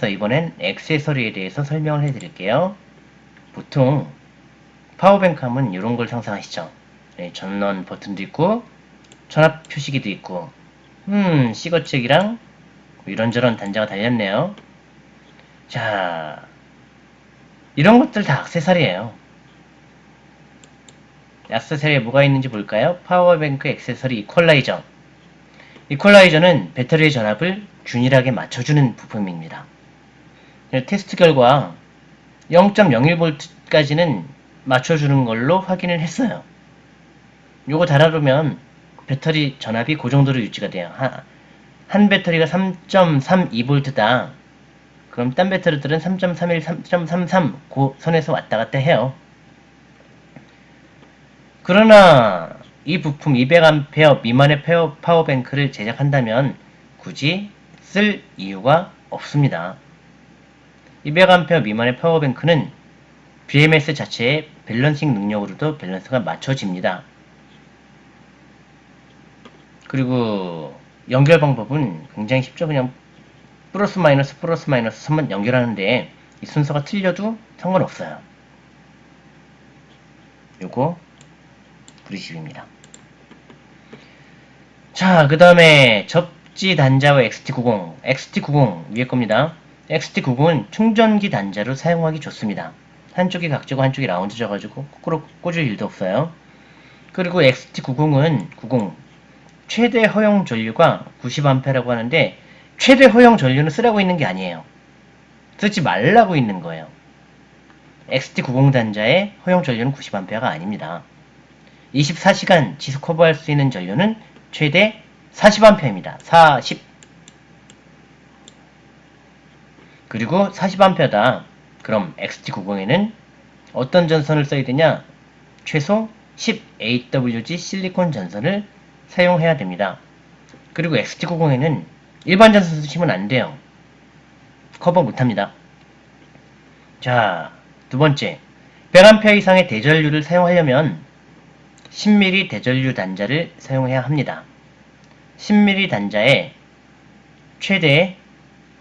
그래서 이번엔 액세서리에 대해서 설명을 해드릴게요. 보통 power bank 하면 이런 걸 상상하시죠. 네, 전원 버튼도 있고 전압 표시기도 있고 음 cigar jack이랑 이런저런 단자가 달렸네요. 자 이런 것들 다 액세서리예요. 액세서리에 뭐가 있는지 볼까요? power bank 액세서리 이퀄라이저 이퀄라이저는 배터리의 전압을 균일하게 맞춰주는 부품입니다. 테스트 결과 0.01V까지는 맞춰주는 걸로 확인을 했어요. 요거 달아두면 배터리 전압이 그 정도로 유지가 돼요. 한, 한 배터리가 3.32V다. 그럼 딴 배터리들은 3.31, 3.33 그 선에서 왔다 갔다 해요. 그러나 이 부품 200A 미만의 power bank를 제작한다면 굳이 쓸 이유가 없습니다. 200A 미만의 power bank는 BMS 자체의 balancing 능력으로도 밸런스가 맞춰집니다. 그리고 연결 방법은 굉장히 쉽죠. 그냥 플러스 마이너스 플러스 마이너스 선만 연결하는데 이 순서가 틀려도 상관없어요. 요거 브리십입니다. 자, 그 다음에 접지 단자와 XT90, XT90 위에 겁니다. XT90은 충전기 단자로 사용하기 좋습니다. 한쪽이 각지고 한쪽이 라운드져가지고 거꾸로 꽂을 일도 없어요. 그리고 XT90은 90 최대 허용 전류가 90A라고 하는데 최대 허용 전류는 쓰라고 있는 게 아니에요. 쓰지 말라고 있는 거예요. XT90 단자의 허용 전류는 90A가 아닙니다. 24시간 지속 커버할 수 있는 전류는 최대 40A입니다. 40 그리고 40A다. 그럼 XT90에는 어떤 전선을 써야 되냐? 최소 10AWG 실리콘 전선을 사용해야 됩니다. 그리고 XT90에는 일반 전선 쓰시면 안 돼요. 커버 못합니다. 자, 두 번째. 100A 이상의 대전류를 사용하려면 10mm 대전류 단자를 사용해야 합니다. 10mm 단자의 최대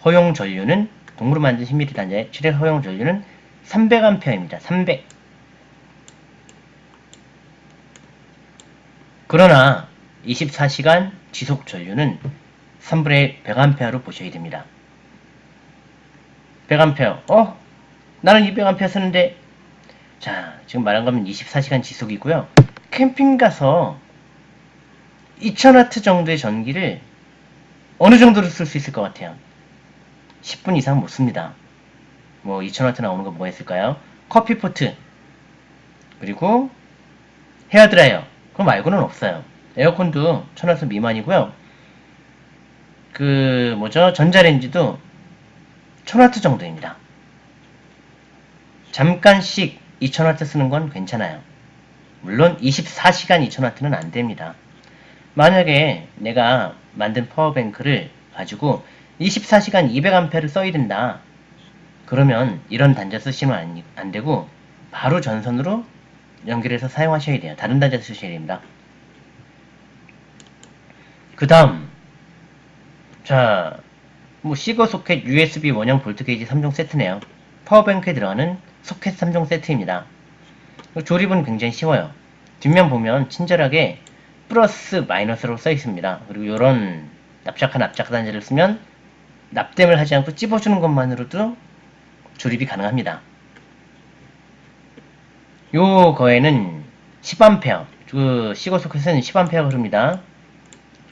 허용 전류는 동으로 만든 10mm 단자의 최대 허용 전류는 300A입니다. 300. 그러나 24시간 지속 전류는 3분의 100A로 보셔야 됩니다. 100A. 어? 나는 200A 쓰는데 자, 지금 말한 거면 24시간 지속이고요. 캠핑 가서 2000W 정도의 전기를 어느 정도로 쓸 수 있을 것 같아요? 10분 이상 못 씁니다. 뭐 2000W 나오는 거 뭐가 있을까요? 커피포트 그리고 헤어드라이어 그거 말고는 없어요. 에어컨도 1000W 미만이고요. 그 뭐죠? 전자레인지도 1000W 정도입니다. 잠깐씩 2000W 쓰는 건 괜찮아요. 물론 24시간 2000W는 안 됩니다. 만약에 내가 만든 파워뱅크를 가지고 24시간 200A를 써야 된다. 그러면 이런 단자 쓰시면 안, 되고 바로 전선으로 연결해서 사용하셔야 돼요. 다른 단자 쓰셔야 됩니다. 그 다음 자, 뭐 cigar 소켓, USB 원형 볼트 게이지 3종 세트네요. power bank에 들어가는 소켓 3종 세트입니다. 조립은 굉장히 쉬워요. 뒷면 보면 친절하게 플러스 마이너스로 써 있습니다. 그리고 이런 납작한 납작 단자를 쓰면 납땜을 하지 않고 찝어주는 것만으로도 조립이 가능합니다. 요 거에는 10A, 그 시거 소켓은 10A가 흐릅니다.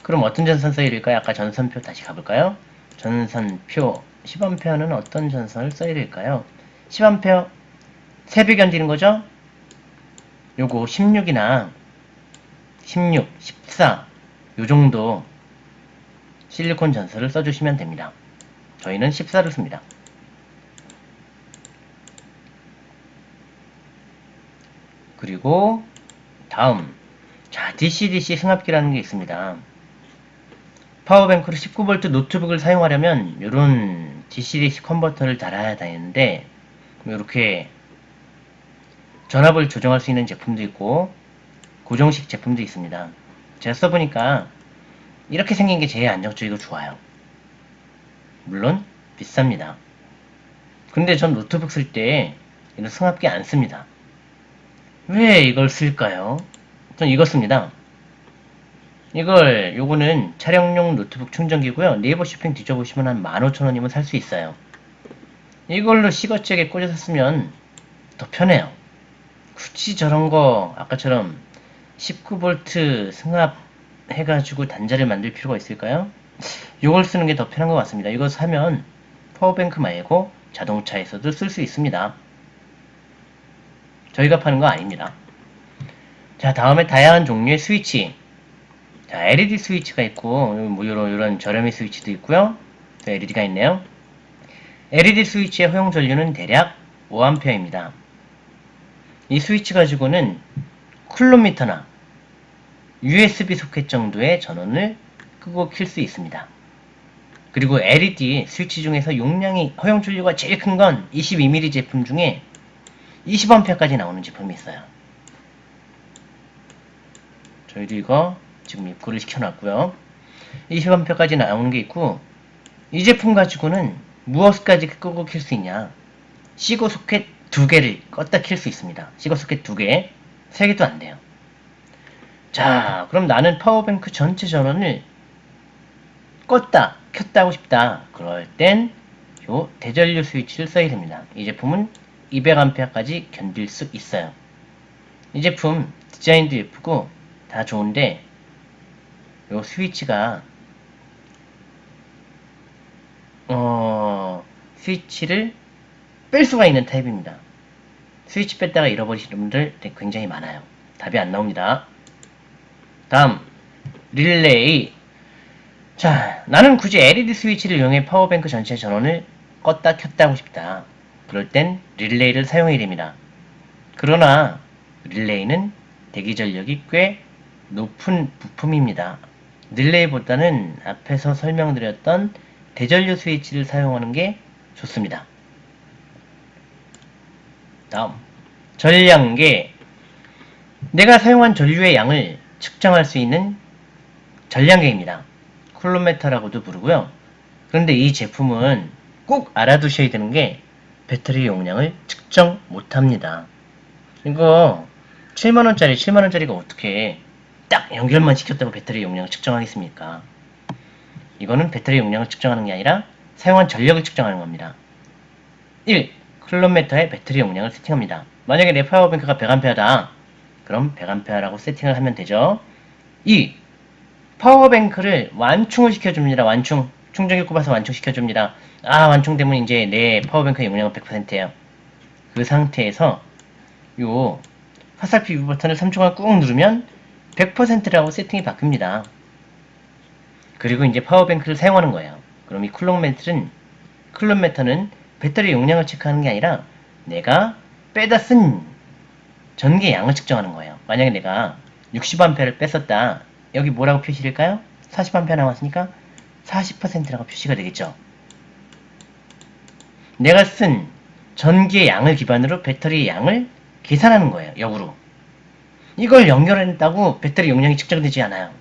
그럼 어떤 전선 써야 될까요? 아까 전선표 다시 가볼까요? 전선표 10A는 어떤 전선을 써야 될까요? 10A 3배 견디는 거죠? 요거 16이나 16, 14 요정도 실리콘 전선을 써주시면 됩니다. 저희는 14를 씁니다. 그리고 다음 자 DC-DC 승합기라는 게 있습니다. 파워뱅크로 19V 노트북을 사용하려면 이런 DC-DC 컨버터를 달아야 되는데 이렇게 전압을 조정할 수 있는 제품도 있고 고정식 제품도 있습니다. 제가 써보니까 이렇게 생긴 게 제일 안정적이고 좋아요. 물론 비쌉니다. 근데 전 노트북 쓸 때 이런 승압기 안 씁니다. 왜 이걸 쓸까요? 전 이거 씁니다. 이걸 요거는 촬영용 노트북 충전기고요. 네이버 쇼핑 뒤져보시면 한 15,000원이면 살 수 있어요. 이걸로 cigar jack에 꽂아서 쓰면 더 편해요. 굳이 저런 거 아까처럼 19V 승합 해가지고 단자를 만들 필요가 있을까요? 이걸 쓰는 게 더 편한 것 같습니다. 이거 사면 파워뱅크 말고 자동차에서도 쓸 수 있습니다. 저희가 파는 거 아닙니다. 자, 다음에 다양한 종류의 스위치. 자, LED 스위치가 있고, 뭐, 이런, 이런 저렴이 스위치도 있고요. 또 LED가 있네요. LED 스위치의 허용 전류는 대략 5A입니다. 이 스위치 가지고는 쿨로미터나 USB 소켓 정도의 전원을 끄고 킬 수 있습니다. 그리고 LED 스위치 중에서 용량이 허용 전류가 제일 큰 건 22mm 제품 중에 20A까지 나오는 제품이 있어요. 저희도 이거 지금 입고를 시켜놨고요. 20A까지 나오는 게 있고 이 제품 가지고는 무엇까지 끄고 킬 수 있냐 cigar 소켓 두 개를 껐다 킬 수 있습니다. cigar 소켓 두 개, 세 개도 안 돼요. 자, 그럼 나는 power bank 전체 전원을 껐다, 켰다 하고 싶다. 그럴 땐 요 대전류 스위치를 써야 됩니다. 이 제품은 200A까지 견딜 수 있어요. 이 제품 디자인도 예쁘고 다 좋은데 요 스위치가 어 스위치를 뺄 수가 있는 타입입니다. 스위치 뺐다가 잃어버리시는 분들 굉장히 많아요. 답이 안 나옵니다. 다음 릴레이 자 나는 굳이 LED 스위치를 이용해 power bank 전체 전원을 껐다 켰다 하고 싶다. 그럴 땐 릴레이를 사용해야 됩니다. 그러나 릴레이는 대기 전력이 꽤 높은 부품입니다. 릴레이보다는 앞에서 설명드렸던 대전류 스위치를 사용하는 게 좋습니다. 다음 전량계 내가 사용한 전류의 양을 측정할 수 있는 전량계입니다. 쿨로메터라고도 부르고요. 그런데 이 제품은 꼭 알아두셔야 되는 게 배터리 용량을 측정 못합니다. 이거 7만원짜리 7만원짜리가 어떻게 딱 연결만 시켰다고 배터리 용량을 측정하겠습니까? 이거는 배터리 용량을 측정하는 게 아니라 사용한 전력을 측정하는 겁니다. 1. 클론메터의 배터리 용량을 세팅합니다. 만약에 내 파워뱅크가 100A다. 그럼 100A라고 세팅을 하면 되죠. 2. power bank를 완충을 시켜줍니다. 완충. 충전기 꼽아서 완충시켜줍니다. 아 완충되면 이제 내 power bank의 용량은 100%예요. 그 상태에서 요 화살표 위 버튼을 3초간 꾹 누르면 100%라고 세팅이 바뀝니다. 그리고 이제 power bank를 사용하는 거예요. 그럼 이 쿨롱메트는 쿨롱메터는 배터리 용량을 체크하는 게 아니라 내가 빼다 쓴 전기 양을 측정하는 거예요. 만약에 내가 60A를 뺐었다. 여기 뭐라고 표시될까요? 40A 남았으니까 40%라고 표시가 되겠죠. 내가 쓴 전기의 양을 기반으로 배터리의 양을 계산하는 거예요. 역으로. 이걸 연결했다고 배터리 용량이 측정되지 않아요.